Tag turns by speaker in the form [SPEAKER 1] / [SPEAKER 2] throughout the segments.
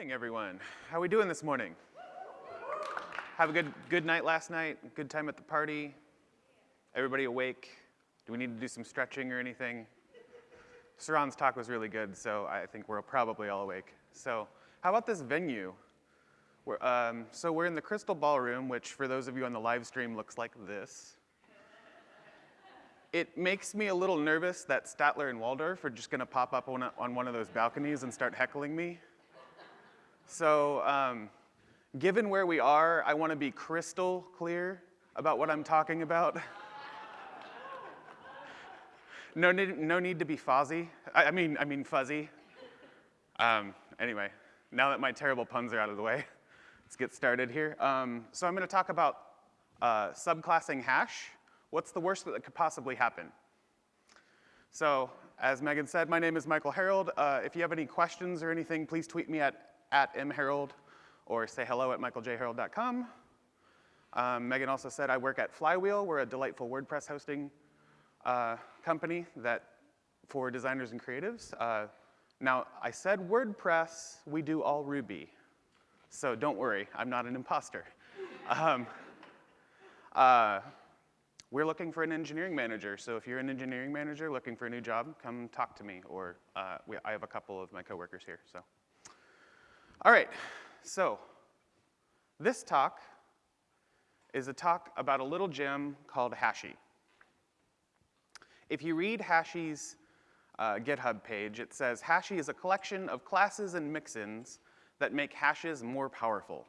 [SPEAKER 1] morning, everyone. How are we doing this morning? Have a good, good night last night? Good time at the party? Everybody awake? Do we need to do some stretching or anything? Saran's talk was really good, so I think we're probably all awake. So how about this venue? We're, um, so we're in the Crystal Ballroom, which for those of you on the live stream looks like this. It makes me a little nervous that Statler and Waldorf are just gonna pop up on, a, on one of those balconies and start heckling me. So um, given where we are, I wanna be crystal clear about what I'm talking about. no, need, no need to be fuzzy. I, I mean, I mean fuzzy. Um, anyway, now that my terrible puns are out of the way, let's get started here. Um, so I'm gonna talk about uh, subclassing hash. What's the worst that could possibly happen? So as Megan said, my name is Michael Herold. Uh, if you have any questions or anything, please tweet me at at mherold or say hello at michaeljherold.com. Um, Megan also said I work at Flywheel. We're a delightful WordPress hosting uh, company that for designers and creatives. Uh, now, I said WordPress, we do all Ruby. So don't worry, I'm not an imposter. Um, uh, we're looking for an engineering manager. So if you're an engineering manager looking for a new job, come talk to me. Or uh, we, I have a couple of my coworkers here. So. All right, so this talk is a talk about a little gem called Hashie. If you read Hashie's uh, GitHub page, it says Hashie is a collection of classes and mixins that make hashes more powerful.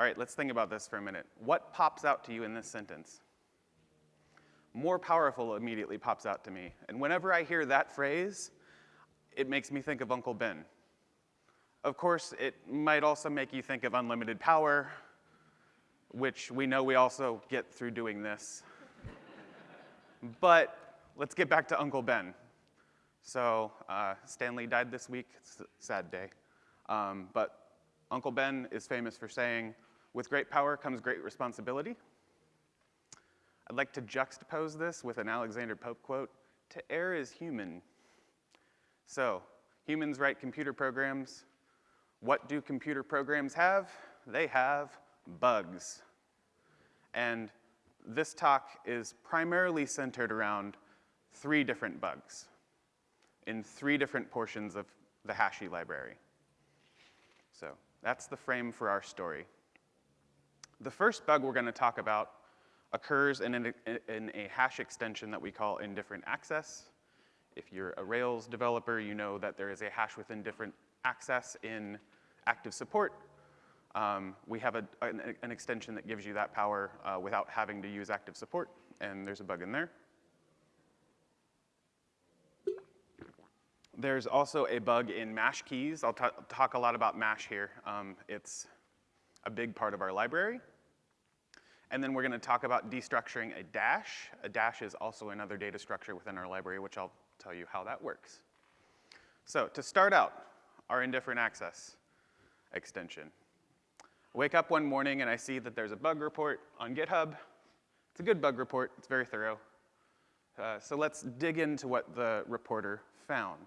[SPEAKER 1] All right, let's think about this for a minute. What pops out to you in this sentence? More powerful immediately pops out to me. And whenever I hear that phrase, it makes me think of Uncle Ben. Of course, it might also make you think of unlimited power, which we know we also get through doing this. but let's get back to Uncle Ben. So uh, Stan Lee died this week. It's a sad day. Um, but Uncle Ben is famous for saying, with great power comes great responsibility. I'd like to juxtapose this with an Alexander Pope quote, to err is human. So humans write computer programs, what do computer programs have? They have bugs. And this talk is primarily centered around three different bugs in three different portions of the Hashie library. So that's the frame for our story. The first bug we're going to talk about occurs in, an, in a hash extension that we call indifferent access. If you're a Rails developer, you know that there is a hash within different access in active support, um, we have a, an, an, extension that gives you that power uh, without having to use active support, and there's a bug in there. There's also a bug in mash keys. I'll talk a lot about mash here. Um, it's a big part of our library. And then we're going to talk about destructuring a dash. A dash is also another data structure within our library, which I'll tell you how that works. So to start out, our indifferent access extension. I wake up one morning and I see that there's a bug report on GitHub. It's a good bug report, it's very thorough. Uh, so let's dig into what the reporter found.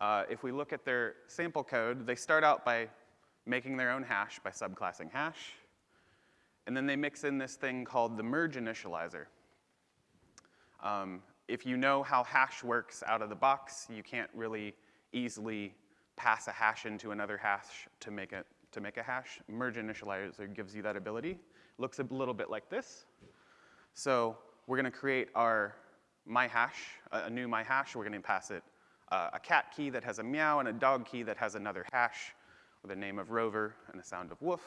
[SPEAKER 1] Uh, if we look at their sample code, they start out by making their own hash by subclassing hash. And then they mix in this thing called the merge initializer. Um, if you know how hash works out of the box, you can't really easily pass a hash into another hash to make a, to make a hash. Merge initializer gives you that ability. Looks a little bit like this. So we're gonna create our my hash, a new my hash. We're gonna pass it uh, a cat key that has a meow and a dog key that has another hash with a name of rover and a sound of woof.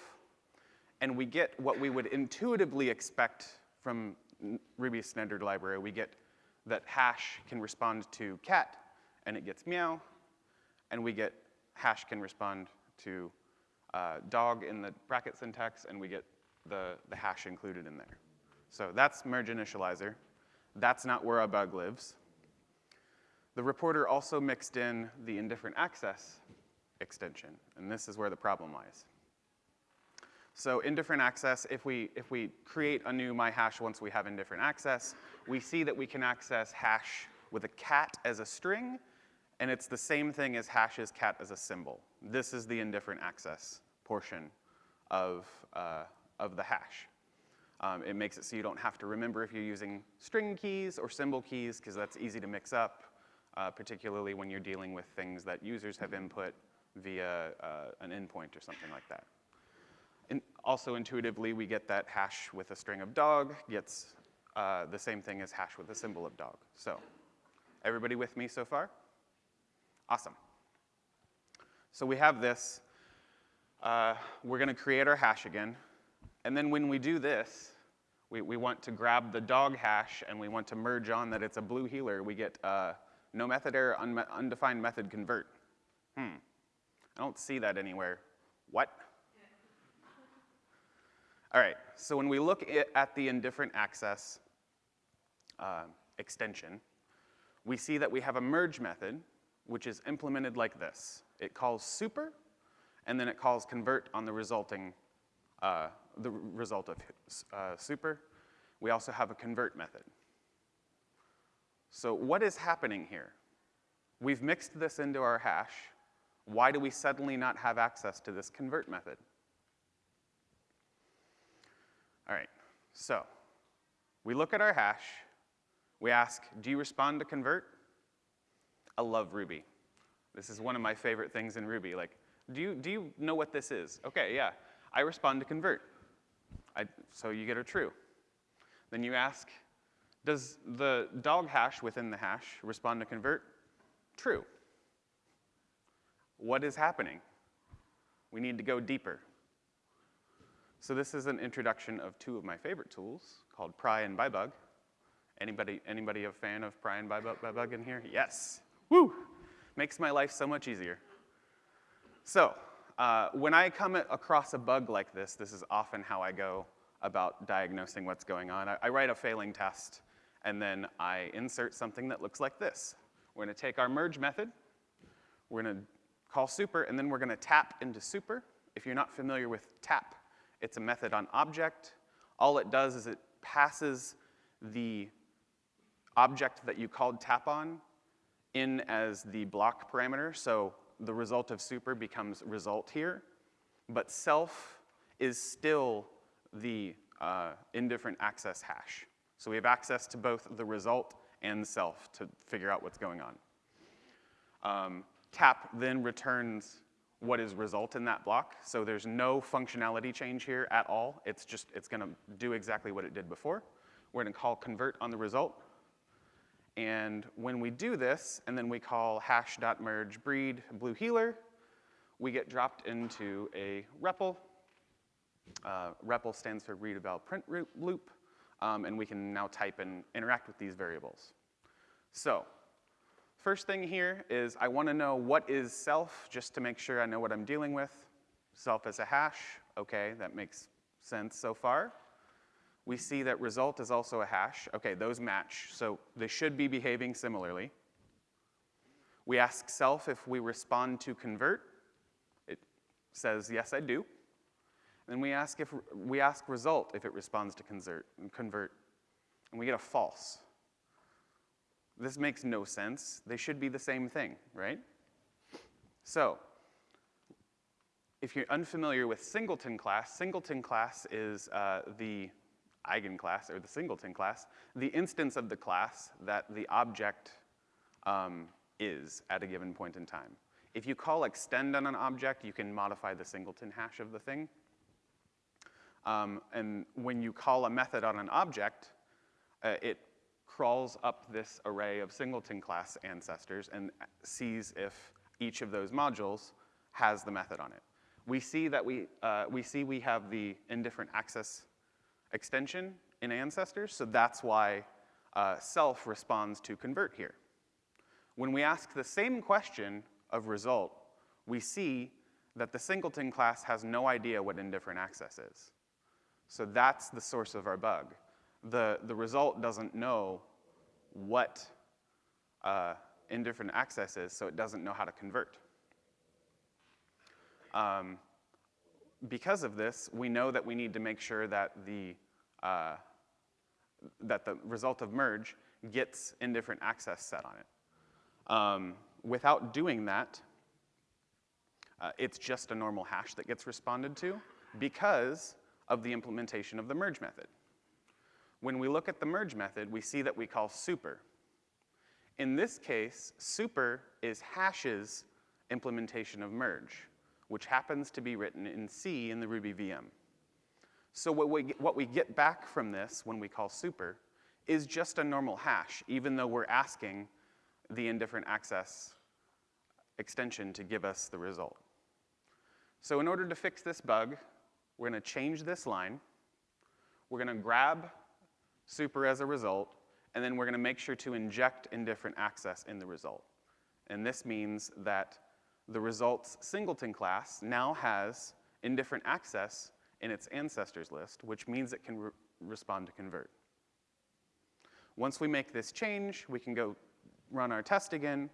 [SPEAKER 1] And we get what we would intuitively expect from Ruby standard library. We get that hash can respond to cat and it gets meow, and we get hash can respond to uh, dog in the bracket syntax, and we get the, the hash included in there. So that's merge initializer. That's not where a bug lives. The reporter also mixed in the indifferent access extension, and this is where the problem lies. So indifferent access, if we, if we create a new myHash once we have indifferent access, we see that we can access hash with a cat as a string And it's the same thing as hashes cat as a symbol. This is the indifferent access portion of, uh, of the hash. Um, it makes it so you don't have to remember if you're using string keys or symbol keys, because that's easy to mix up, uh, particularly when you're dealing with things that users have input via uh, an endpoint or something like that. Also intuitively, we get that hash with a string of dog gets uh, the same thing as hash with a symbol of dog. So everybody with me so far? Awesome. So we have this. Uh, we're going to create our hash again. And then when we do this, we, we want to grab the dog hash and we want to merge on that it's a blue heeler. We get uh, no method error, undefined method convert. Hmm. I don't see that anywhere. What? All right, so when we look at the indifferent access uh, extension, we see that we have a merge method, which is implemented like this. It calls super, and then it calls convert on the resulting uh, the result of uh, super. We also have a convert method. So what is happening here? We've mixed this into our hash. Why do we suddenly not have access to this convert method? All right, so we look at our hash. We ask, do you respond to convert? I love Ruby. This is one of my favorite things in Ruby. Like, do you, do you know what this is? Okay, yeah. I respond to convert. I, so you get a true. Then you ask, does the dog hash within the hash respond to convert? True. What is happening? We need to go deeper. So this is an introduction of two of my favorite tools called pry and byebug. Anybody, anybody a fan of pry and byebug in here? Yes. Woo! Makes my life so much easier. So uh, when I come across a bug like this, this is often how I go about diagnosing what's going on. I, I write a failing test, and then I insert something that looks like this. We're gonna take our merge method, we're gonna call super, and then we're gonna tap into super. If you're not familiar with tap, it's a method on object. All it does is it passes the object that you called tap on in as the block parameter. So the result of super becomes result here, but self is still the uh, indifferent access hash. So we have access to both the result and self to figure out what's going on. Um, tap then returns what is result in that block. So there's no functionality change here at all. It's just, it's gonna do exactly what it did before. We're gonna call convert on the result. And when we do this, and then we call hash.merge breed blue heeler, we get dropped into a REPL. Uh, REPL stands for read eval print loop, um, and we can now type and interact with these variables. So, first thing here is I wanna know what is self, just to make sure I know what I'm dealing with. Self as a hash, okay, that makes sense so far. We see that result is also a hash. Okay, those match, so they should be behaving similarly. We ask self if we respond to convert. It says, yes, I do. Then we ask, if, we ask result if it responds to convert, convert, and we get a false. This makes no sense. They should be the same thing, right? So, if you're unfamiliar with singleton class, singleton class is uh, the eigenclass, or the singleton class, the instance of the class that the object um, is at a given point in time. If you call extend on an object, you can modify the singleton hash of the thing. Um, and when you call a method on an object, uh, it crawls up this array of singleton class ancestors and sees if each of those modules has the method on it. We see that we, uh, we see we have the indifferent access extension in ancestors, so that's why uh, self responds to convert here. When we ask the same question of result, we see that the singleton class has no idea what indifferent access is. So that's the source of our bug. The, the result doesn't know what uh, indifferent access is, so it doesn't know how to convert. Um, because of this, we know that we need to make sure that the, uh, that the result of merge gets indifferent access set on it. Um, without doing that, uh, it's just a normal hash that gets responded to because of the implementation of the merge method. When we look at the merge method, we see that we call super. In this case, super is hash's implementation of merge, which happens to be written in C in the Ruby VM. So what we, what we get back from this when we call super is just a normal hash, even though we're asking the indifferent access extension to give us the result. So in order to fix this bug, we're gonna change this line. We're gonna grab super as a result, and then we're gonna make sure to inject indifferent access in the result. And this means that the results singleton class now has indifferent access in its ancestors list, which means it can re respond to convert. Once we make this change, we can go run our test again.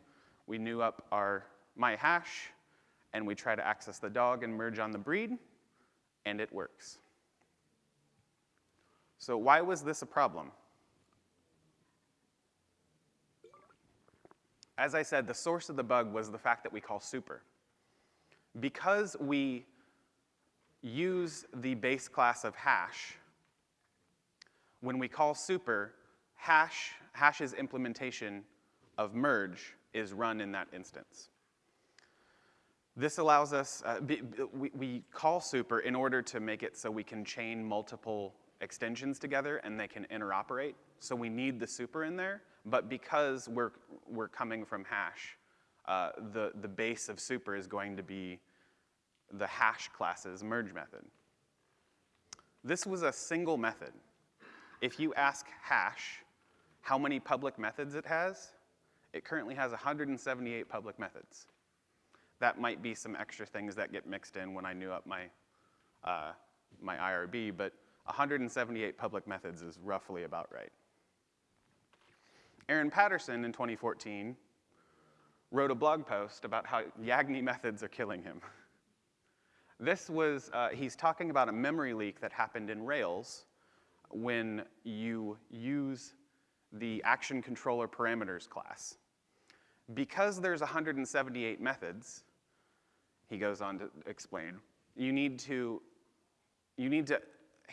[SPEAKER 1] We new up our my hash, and we try to access the dog and merge on the breed, and it works. So why was this a problem? As I said, the source of the bug was the fact that we call super. Because we use the base class of hash, when we call super, hash, hash's implementation of merge is run in that instance. This allows us, uh, we, we call super in order to make it so we can chain multiple extensions together and they can interoperate. So we need the super in there, but because we're, we're coming from hash, uh, the, the base of super is going to be the hash class's merge method. This was a single method. If you ask hash how many public methods it has, it currently has 178 public methods that might be some extra things that get mixed in when I new up my, uh, my IRB, but 178 public methods is roughly about right. Aaron Patterson in 2014 wrote a blog post about how Yagni methods are killing him. This was, uh, he's talking about a memory leak that happened in Rails when you use the action controller parameters class. Because there's 178 methods, he goes on to explain, you need to, you need to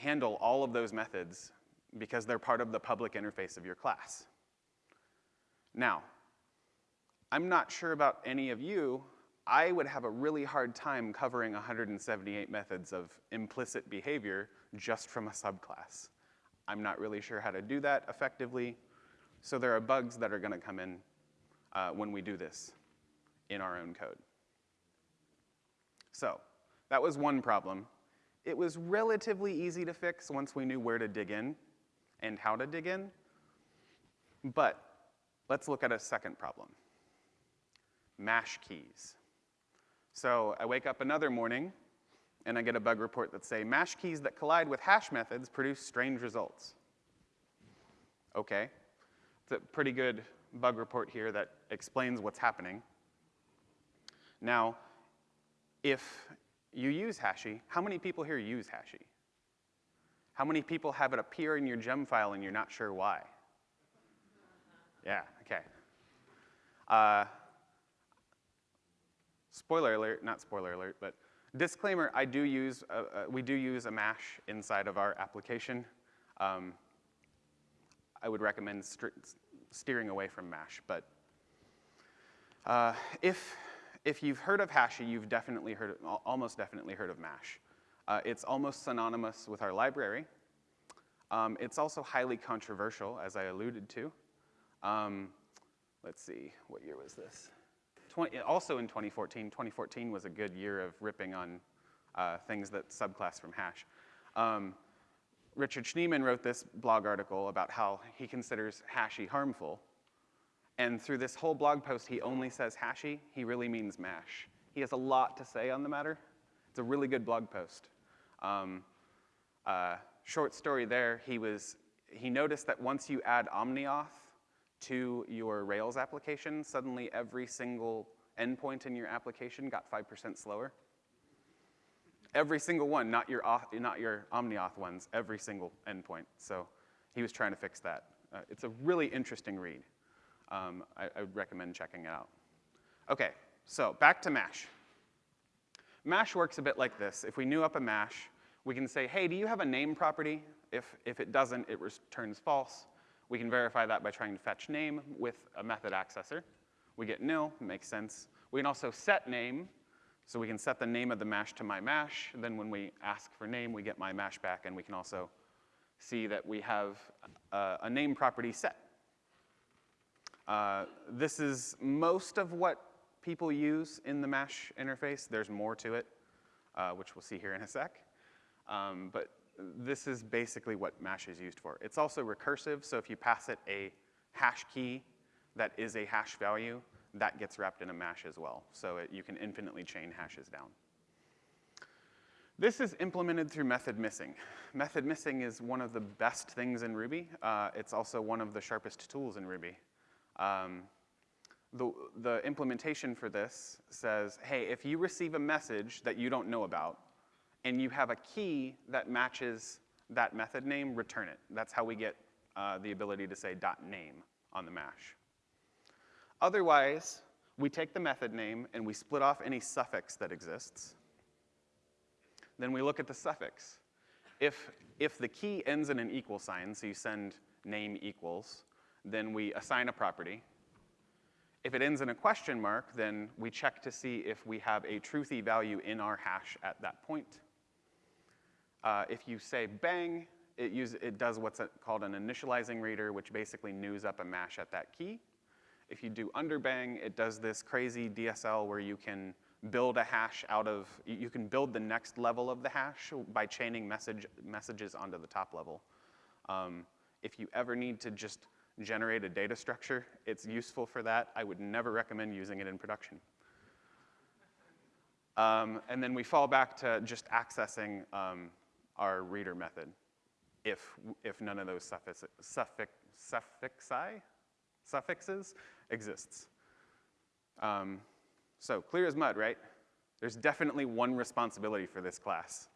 [SPEAKER 1] handle all of those methods because they're part of the public interface of your class. Now, I'm not sure about any of you, I would have a really hard time covering 178 methods of implicit behavior just from a subclass. I'm not really sure how to do that effectively, so there are bugs that are gonna come in uh, when we do this in our own code. So that was one problem. It was relatively easy to fix once we knew where to dig in and how to dig in. But let's look at a second problem, mash keys. So I wake up another morning and I get a bug report that say mash keys that collide with hash methods produce strange results. Okay, it's a pretty good bug report here that explains what's happening. Now, if you use Hashie, how many people here use Hashie? How many people have it appear in your gem file and you're not sure why? Yeah, okay. Uh, spoiler alert, not spoiler alert, but disclaimer, I do use, uh, uh, we do use a mash inside of our application. Um, I would recommend steering away from mash, but uh, if if you've heard of Hashie, you've definitely heard, almost definitely heard of MASH. Uh, it's almost synonymous with our library. Um, it's also highly controversial, as I alluded to. Um, let's see, what year was this? 20, also in 2014, 2014 was a good year of ripping on uh, things that subclass from hash. Um, Richard Schneeman wrote this blog article about how he considers Hashie harmful. And through this whole blog post, he only says Hashie. He really means mash. He has a lot to say on the matter. It's a really good blog post. Um, uh, short story there, he, was, he noticed that once you add OmniAuth to your Rails application, suddenly every single endpoint in your application got 5% slower. Every single one, not your, not your OmniAuth ones, every single endpoint. So he was trying to fix that. Uh, it's a really interesting read um, I, I, would recommend checking it out. Okay, so back to MASH. MASH works a bit like this. If we new up a MASH, we can say, hey, do you have a name property? If, if it doesn't, it returns false. We can verify that by trying to fetch name with a method accessor. We get nil, makes sense. We can also set name, so we can set the name of the mash to my mash. Then when we ask for name, we get my mash back, and we can also see that we have a, a name property set. Uh, this is most of what people use in the MASH interface. There's more to it, uh, which we'll see here in a sec. Um, but this is basically what MASH is used for. It's also recursive, so if you pass it a hash key that is a hash value, that gets wrapped in a MASH as well. So it, you can infinitely chain hashes down. This is implemented through method missing. Method missing is one of the best things in Ruby. Uh, it's also one of the sharpest tools in Ruby. Um, the, the implementation for this says, hey, if you receive a message that you don't know about, and you have a key that matches that method name, return it. That's how we get uh, the ability to say dot .name on the mash. Otherwise, we take the method name and we split off any suffix that exists. Then we look at the suffix. If, if the key ends in an equal sign, so you send name equals, then we assign a property. If it ends in a question mark, then we check to see if we have a truthy value in our hash at that point. Uh, if you say bang, it, use, it does what's called an initializing reader, which basically news up a mash at that key. If you do underbang, it does this crazy DSL where you can build a hash out of, you can build the next level of the hash by chaining message, messages onto the top level. Um, if you ever need to just generate a data structure, it's useful for that. I would never recommend using it in production. Um, and then we fall back to just accessing um, our reader method if, if none of those suffix, suffix, suffixi, suffixes exists. Um, so clear as mud, right? There's definitely one responsibility for this class.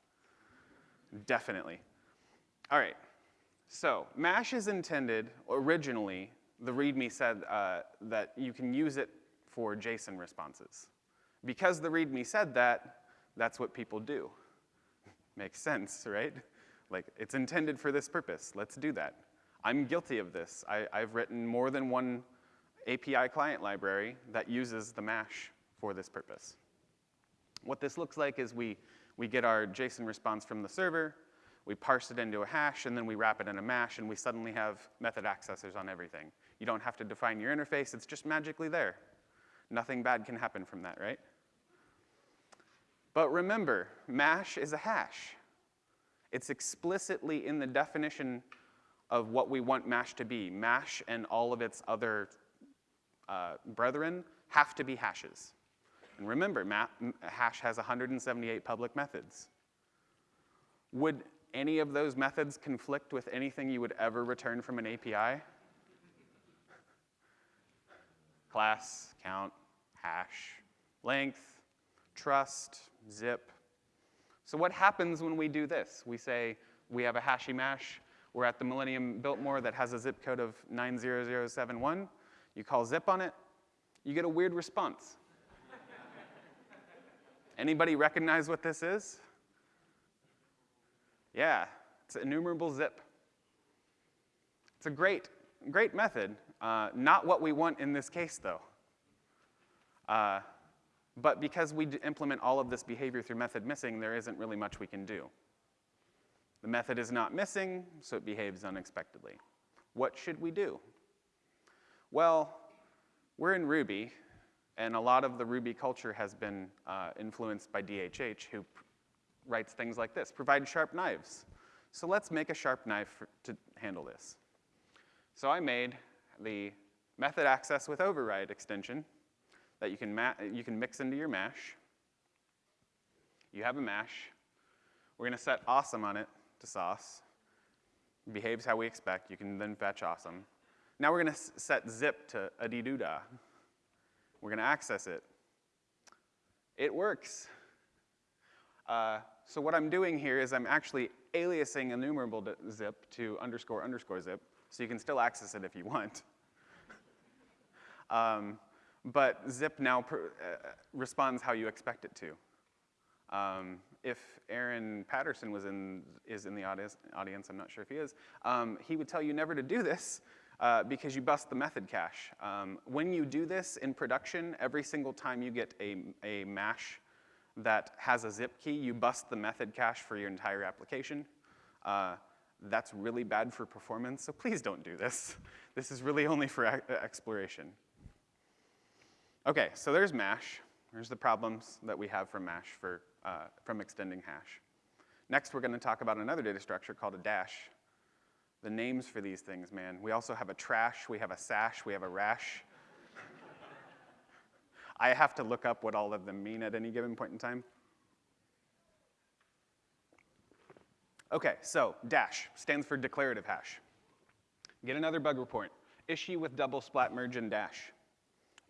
[SPEAKER 1] Definitely. All right, so MASH is intended, originally, the README said uh, that you can use it for JSON responses. Because the README said that, that's what people do. Makes sense, right? Like, it's intended for this purpose. Let's do that. I'm guilty of this. I, have written more than one API client library that uses the MASH for this purpose. What this looks like is we, we get our JSON response from the server, we parse it into a hash, and then we wrap it in a mash, and we suddenly have method accessors on everything. You don't have to define your interface, it's just magically there. Nothing bad can happen from that, right? But remember, mash is a hash. It's explicitly in the definition of what we want MASH to be. MASH and all of its other uh, brethren have to be hashes. And remember, hash has 178 public methods. Would any of those methods conflict with anything you would ever return from an API? Class, count, hash, length, trust, zip, so what happens when we do this? We say we have a Hashie mash. We're at the Millennium Biltmore that has a zip code of 90071. You call zip on it, you get a weird response. Anybody recognize what this is? Yeah, it's enumerable zip. It's a great, great method. Uh, not what we want in this case, though. Uh, but because we implement all of this behavior through method missing, there isn't really much we can do. The method is not missing, so it behaves unexpectedly. What should we do? Well, we're in Ruby, and a lot of the Ruby culture has been uh, influenced by DHH, who writes things like this, provide sharp knives. So let's make a sharp knife for, to handle this. So I made the method access with override extension, that you can, you can mix into your mash. You have a mash. We're going to set awesome on it to sauce. It Behaves how we expect. You can then fetch awesome. Now we're going to set zip to a -da. We're going to access it. It works. Uh, so what I'm doing here is I'm actually aliasing enumerable zip to underscore underscore zip, so you can still access it if you want. um, but zip now uh, responds how you expect it to. Um, if Aaron Patterson was in, is in the audience, audience I'm not sure if he is, um, he would tell you never to do this uh, because you bust the method cache. Um, when you do this in production, every single time you get a, a mash that has a zip key, you bust the method cache for your entire application. Uh, that's really bad for performance, so please don't do this. This is really only for exploration. Okay, so there's MASH. There's the problems that we have from MASH for, uh, from extending hash. Next, we're gonna talk about another data structure called a dash. The names for these things, man. We also have a trash, we have a sash, we have a rash. I have to look up what all of them mean at any given point in time. Okay, so dash stands for declarative hash. Get another bug report. Issue with double splat merge and dash.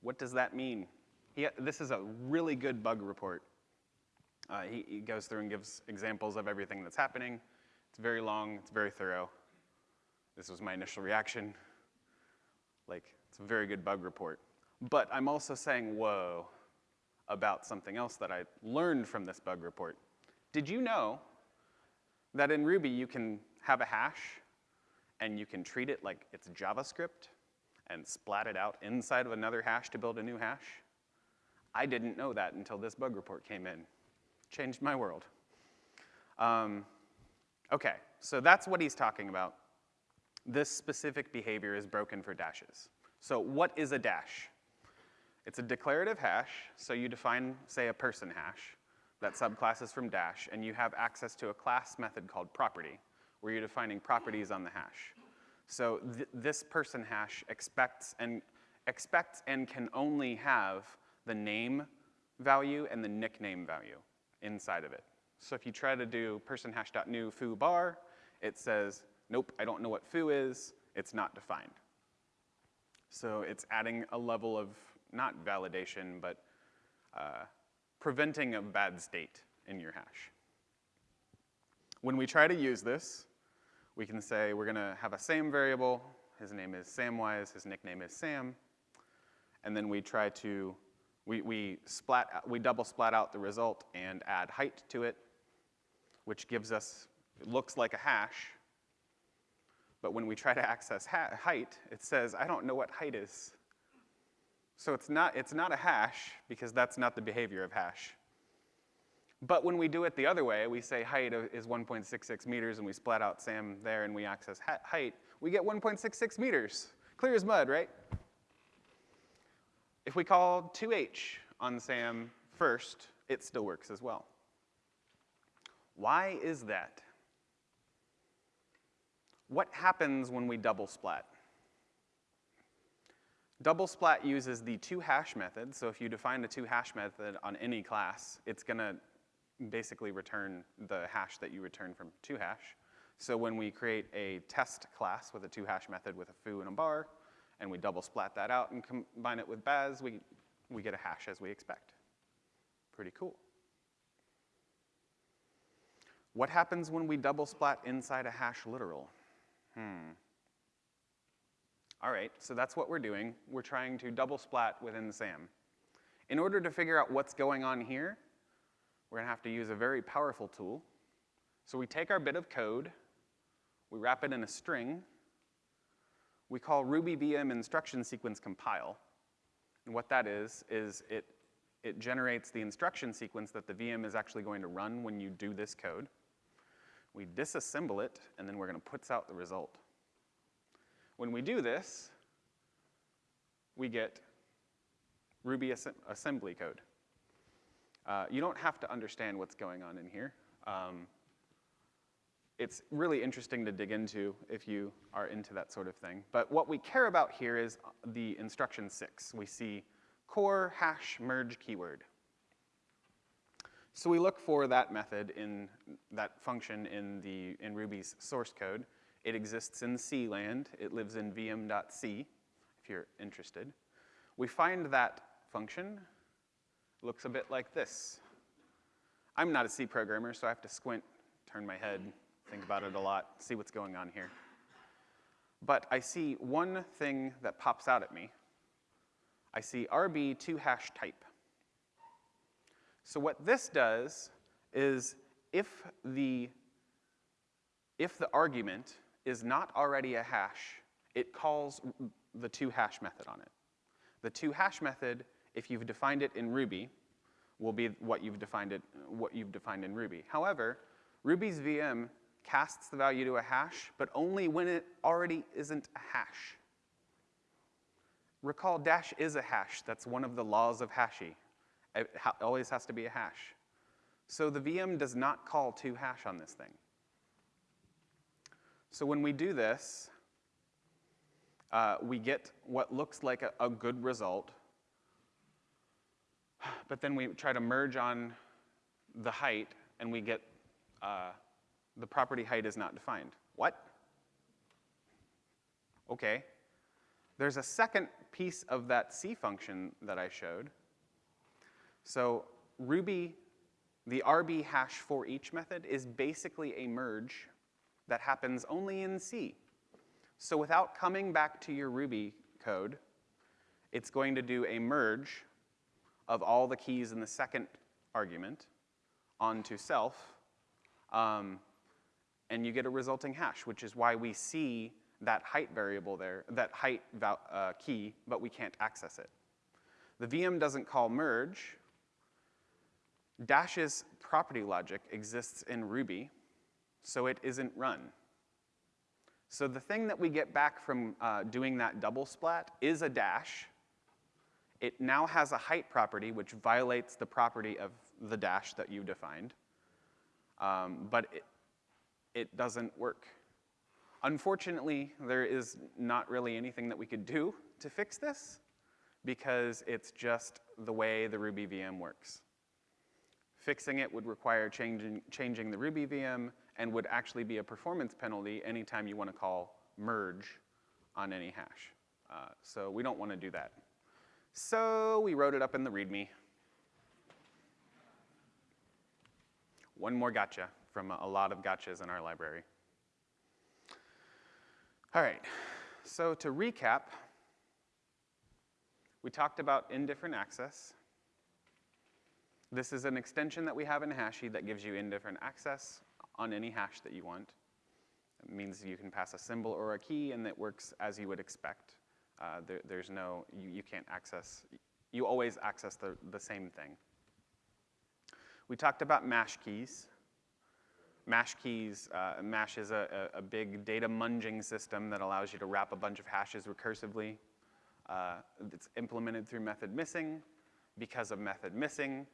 [SPEAKER 1] What does that mean? He, this is a really good bug report. Uh, he, he goes through and gives examples of everything that's happening. It's very long, it's very thorough. This was my initial reaction. Like, it's a very good bug report. But I'm also saying, whoa, about something else that I learned from this bug report. Did you know that in Ruby you can have a hash and you can treat it like it's JavaScript and splat it out inside of another hash to build a new hash? I didn't know that until this bug report came in. Changed my world. Um, okay, so that's what he's talking about. This specific behavior is broken for dashes. So what is a dash? It's a declarative hash, so you define, say, a person hash that subclass is from dash, and you have access to a class method called property, where you're defining properties on the hash. So th this person hash expects and, expects and can only have the name value and the nickname value inside of it. So if you try to do person hash.new foo bar, it says, nope, I don't know what foo is, it's not defined. So it's adding a level of, not validation, but uh, preventing a bad state in your hash. When we try to use this, we can say we're gonna have a Sam variable, his name is Samwise, his nickname is Sam, and then we try to, we, we, splat, we double splat out the result and add height to it, which gives us, it looks like a hash, but when we try to access height, it says, I don't know what height is. So it's not, it's not a hash because that's not the behavior of hash. But when we do it the other way, we say height is 1.66 meters and we splat out Sam there and we access height, we get 1.66 meters. Clear as mud, right? If we call 2h on Sam first, it still works as well. Why is that? What happens when we double splat? Double splat uses the two hash method, so if you define the two hash method on any class, it's gonna basically return the hash that you return from two hash. So when we create a test class with a two hash method with a foo and a bar, and we double splat that out and combine it with Baz, we, we get a hash as we expect. Pretty cool. What happens when we double splat inside a hash literal? Hmm. All right, so that's what we're doing. We're trying to double splat within the SAM. In order to figure out what's going on here, we're gonna have to use a very powerful tool. So we take our bit of code, we wrap it in a string, we call Ruby VM instruction sequence compile. And what that is, is it, it generates the instruction sequence that the VM is actually going to run when you do this code. We disassemble it, and then we're gonna put out the result. When we do this, we get Ruby assembly code. Uh, you don't have to understand what's going on in here. Um, it's really interesting to dig into if you are into that sort of thing. But what we care about here is the instruction six. We see core hash merge keyword. So we look for that method in that function in the in Ruby's source code. It exists in C land. It lives in vm.c, if you're interested. We find that function looks a bit like this. I'm not a C programmer, so I have to squint, turn my head, think about it a lot, see what's going on here. But I see one thing that pops out at me. I see RB two hash type. So what this does is if the, if the argument is not already a hash, it calls the two hash method on it. The two hash method, if you've defined it in Ruby, will be what you've defined it, what you've defined in Ruby. However, Ruby's VM casts the value to a hash, but only when it already isn't a hash. Recall dash is a hash. That's one of the laws of Hashie. It always has to be a hash. So the VM does not call to hash on this thing. So when we do this, uh, we get what looks like a, a good result, but then we try to merge on the height, and we get uh, the property height is not defined. What? Okay. There's a second piece of that C function that I showed. So Ruby, the RB hash for each method is basically a merge that happens only in C. So without coming back to your Ruby code, it's going to do a merge of all the keys in the second argument onto self, um, and you get a resulting hash, which is why we see that height variable there, that height uh, key, but we can't access it. The VM doesn't call merge. Dash's property logic exists in Ruby, so it isn't run. So the thing that we get back from uh, doing that double splat is a dash. It now has a height property, which violates the property of the dash that you defined, um, but it, it doesn't work. Unfortunately, there is not really anything that we could do to fix this because it's just the way the Ruby VM works. Fixing it would require changing, changing the Ruby VM and would actually be a performance penalty anytime you want to call merge on any hash. Uh, so we don't want to do that. So we wrote it up in the README. One more gotcha from a lot of gotchas in our library. All right, so to recap, we talked about indifferent access. This is an extension that we have in Hashie that gives you indifferent access on any hash that you want. It means you can pass a symbol or a key and it works as you would expect. Uh, there, there's no, you, you can't access, you always access the, the same thing. We talked about mash keys. Mash keys, uh, Mash is a, a, big data munging system that allows you to wrap a bunch of hashes recursively. Uh, it's implemented through method missing. Because of method missing,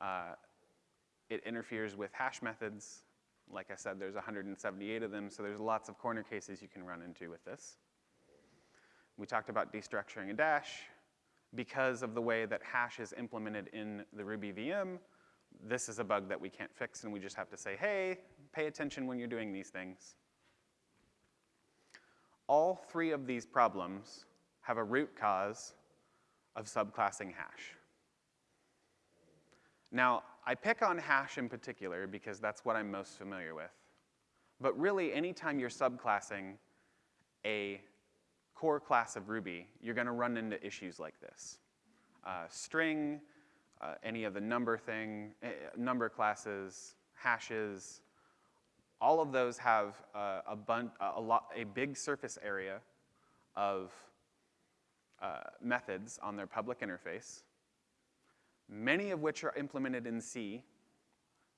[SPEAKER 1] uh, it interferes with hash methods. Like I said, there's 178 of them, so there's lots of corner cases you can run into with this. We talked about destructuring a dash. Because of the way that hash is implemented in the Ruby VM, this is a bug that we can't fix, and we just have to say, hey, pay attention when you're doing these things. All three of these problems have a root cause of subclassing hash. Now, I pick on hash in particular because that's what I'm most familiar with. But really, anytime you're subclassing a core class of Ruby, you're going to run into issues like this. Uh, string, uh, any of the number thing, uh, number classes, hashes, all of those have uh, a, bun a, lot, a big surface area of uh, methods on their public interface, many of which are implemented in C.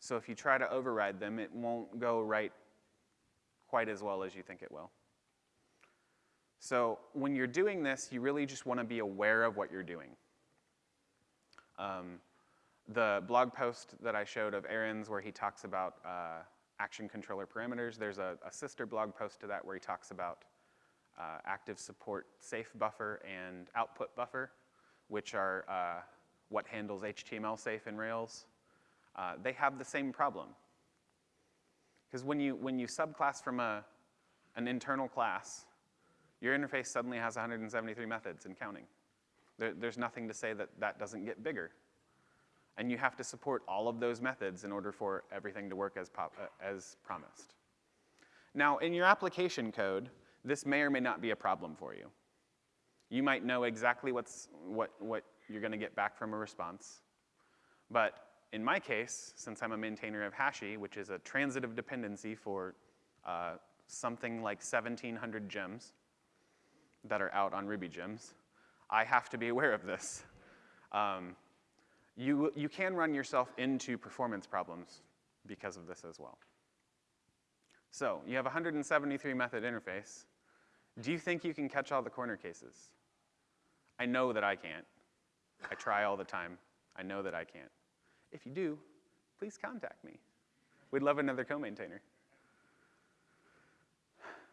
[SPEAKER 1] So if you try to override them, it won't go right quite as well as you think it will. So when you're doing this, you really just want to be aware of what you're doing. Um, the blog post that I showed of Aaron's where he talks about uh, action controller parameters, there's a, a, sister blog post to that where he talks about uh, active support safe buffer and output buffer, which are uh, what handles HTML safe in Rails. Uh, they have the same problem. Because when you, when you subclass from a, an internal class, your interface suddenly has 173 methods and counting. There, there's nothing to say that that doesn't get bigger. And you have to support all of those methods in order for everything to work as, uh, as promised. Now, in your application code, this may or may not be a problem for you. You might know exactly what's, what, what you're going to get back from a response. But in my case, since I'm a maintainer of Hashie, which is a transitive dependency for uh, something like 1,700 gems that are out on Ruby gems, I have to be aware of this. Um, you, you can run yourself into performance problems because of this as well. So you have 173 method interface. Do you think you can catch all the corner cases? I know that I can't. I try all the time. I know that I can't. If you do, please contact me. We'd love another co-maintainer.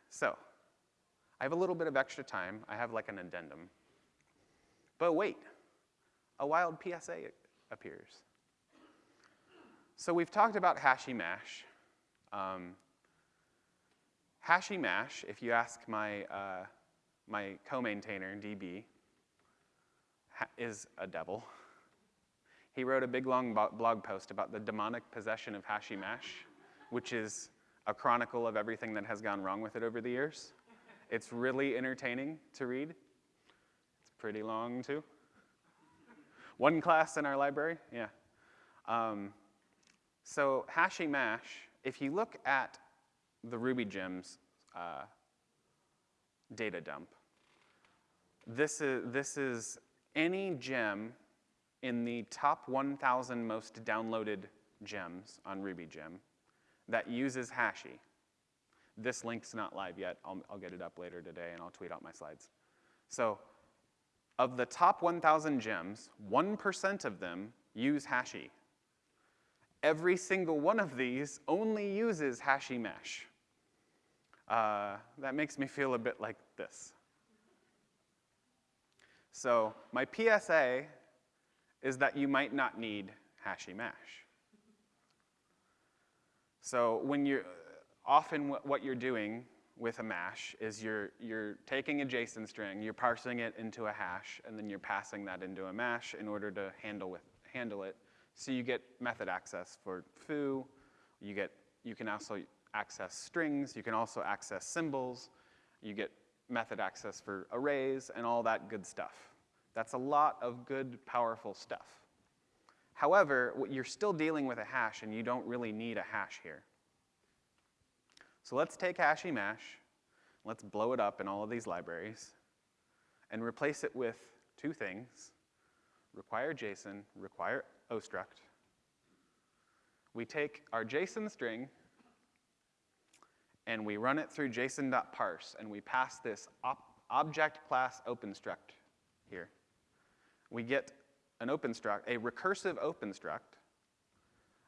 [SPEAKER 1] So, I have a little bit of extra time. I have like an addendum. But wait, a wild PSA appears. So we've talked about Hashie::Mash. Um, Hashie::Mash, if you ask my, uh, my co-maintainer, DB, is a devil. He wrote a big long blog post about the demonic possession of Hashie::Mash, which is a chronicle of everything that has gone wrong with it over the years. It's really entertaining to read. It's pretty long, too. One class in our library, yeah. Um, so Hashie::Mash, if you look at the Ruby gems uh, data dump, this is, this is any gem in the top 1,000 most downloaded gems on RubyGem that uses Hashie. This link's not live yet. I'll, I'll get it up later today and I'll tweet out my slides. So of the top 1,000 gems, 1% of them use Hashie. Every single one of these only uses Hashie::Mash. Uh, that makes me feel a bit like this. So my PSA is that you might not need Hashie::Mash. So when you're, often what you're doing with a mash is you're, you're taking a JSON string, you're parsing it into a hash, and then you're passing that into a mash in order to handle, with, handle it. So you get method access for foo, you, get, you can also access strings, you can also access symbols, you get method access for arrays, and all that good stuff. That's a lot of good, powerful stuff. However, you're still dealing with a hash, and you don't really need a hash here. So let's take Hashie::Mash, let's blow it up in all of these libraries, and replace it with two things, require JSON, require ostruct. We take our JSON string, and we run it through json.parse, and we pass this object class openstruct here. We get an openstruct, a recursive openstruct.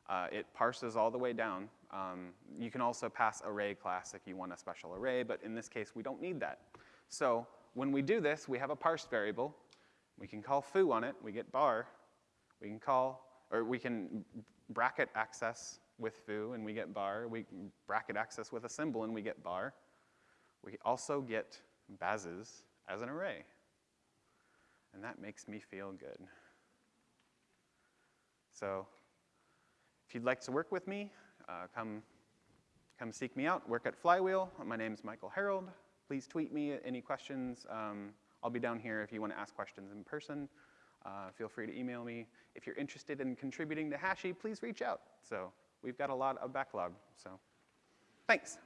[SPEAKER 1] Uh, it parses all the way down um, you can also pass array class if you want a special array, but in this case, we don't need that. So when we do this, we have a parse variable. We can call foo on it, we get bar. We can call, or we can bracket access with foo and we get bar. We bracket access with a symbol and we get bar. We also get bazes as an array. And that makes me feel good. So if you'd like to work with me, uh, come, come seek me out. Work at Flywheel. My name is Michael Herold. Please tweet me any questions. Um, I'll be down here if you want to ask questions in person. Uh, feel free to email me. If you're interested in contributing to Hashie, please reach out. So we've got a lot of backlog. So thanks.